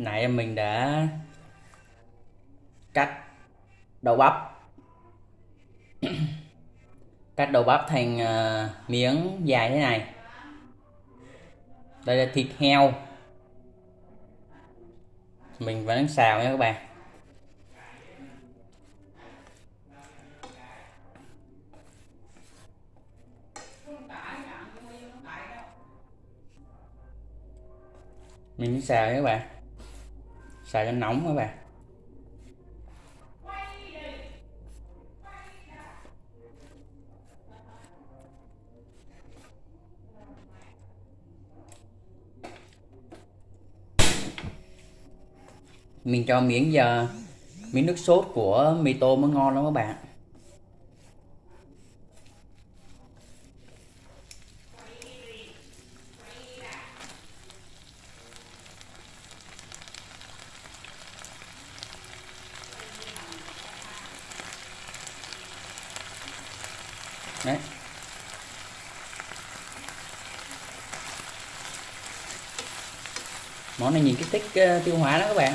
nãy mình đã cắt đậu bắp. Cắt đậu bắp thành uh, miếng dài thế này. Đây là thịt heo. Mình vẫn xào nha các bạn. Mình xào nha các bạn xào cho nóng các bạn. Mình cho miếng giờ, miếng nước sốt của mì tôm mới ngon lắm các bạn. Đấy. Món này nhìn kích thích uh, tiêu hóa đó các bạn.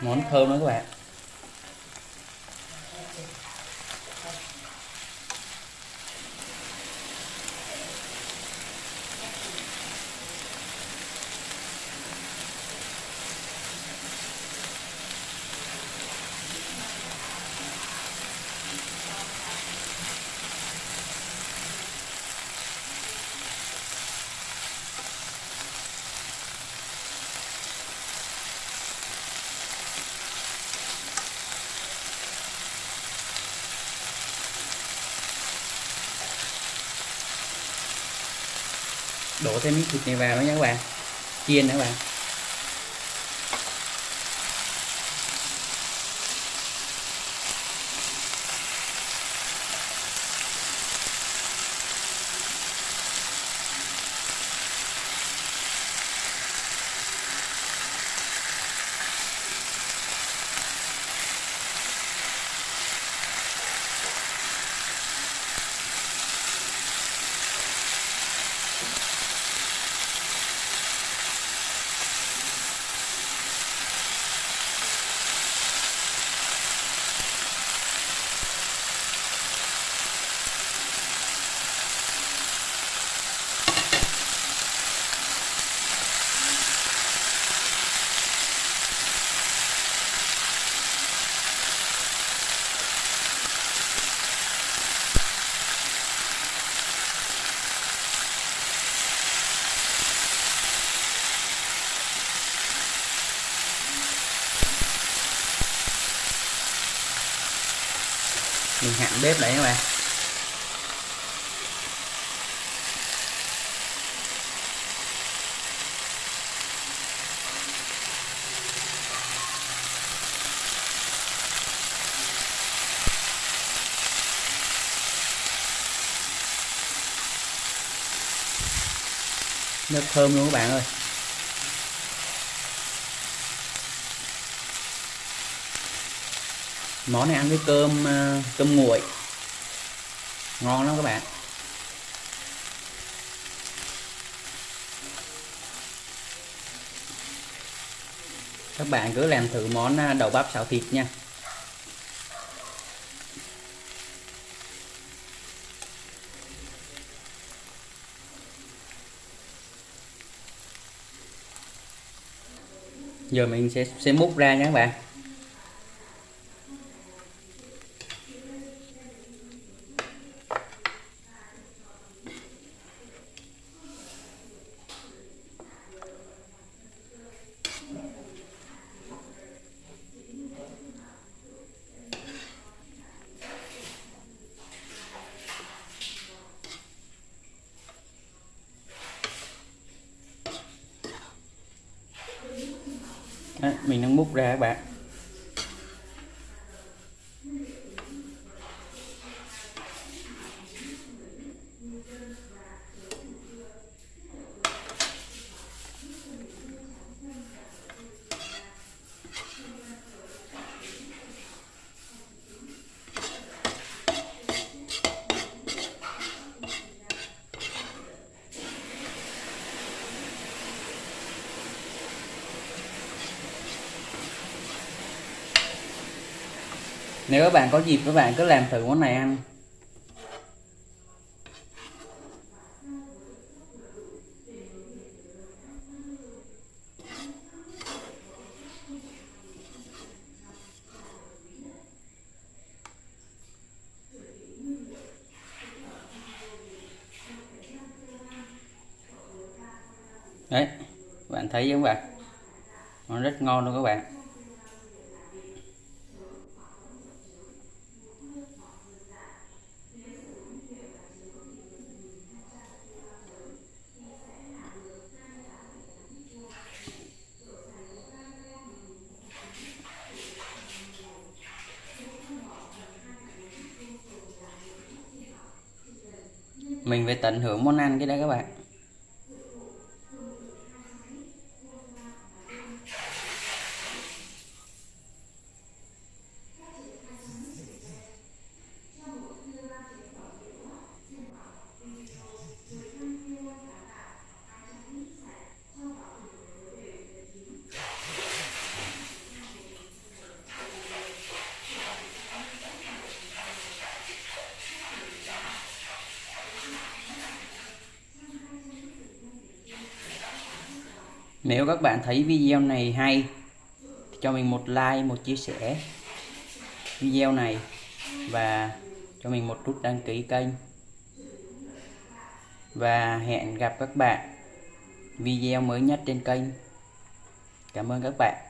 Món thơm đó các bạn. Đổ thêm miếng thịt này vào nữa nha các bạn. Chiên nữa các bạn. Mình hạn bếp lại các bạn. Rất thơm luôn các bạn ơi. Món này ăn với cơm ờ, cơm nguội. Ngon lắm các bạn. Các bạn cứ làm thử món ờ, đậu bắp xào thịt nha. Giờ mình sẽ sẽ múc ra nha các bạn. Mình đang múc ra các bạn. Nếu các bạn có dịp các bạn cứ làm thử món này ăn. Đấy, bạn thấy không bạn. Nó rất ngon luôn các bạn. Mình phải tận hưởng món ăn cái đó các bạn. Nếu các bạn thấy video này hay cho mình một like, một chia sẻ video này và cho mình một nút đăng ký kênh. Và hẹn gặp các bạn video mới nhất trên kênh. Cảm ơn các bạn.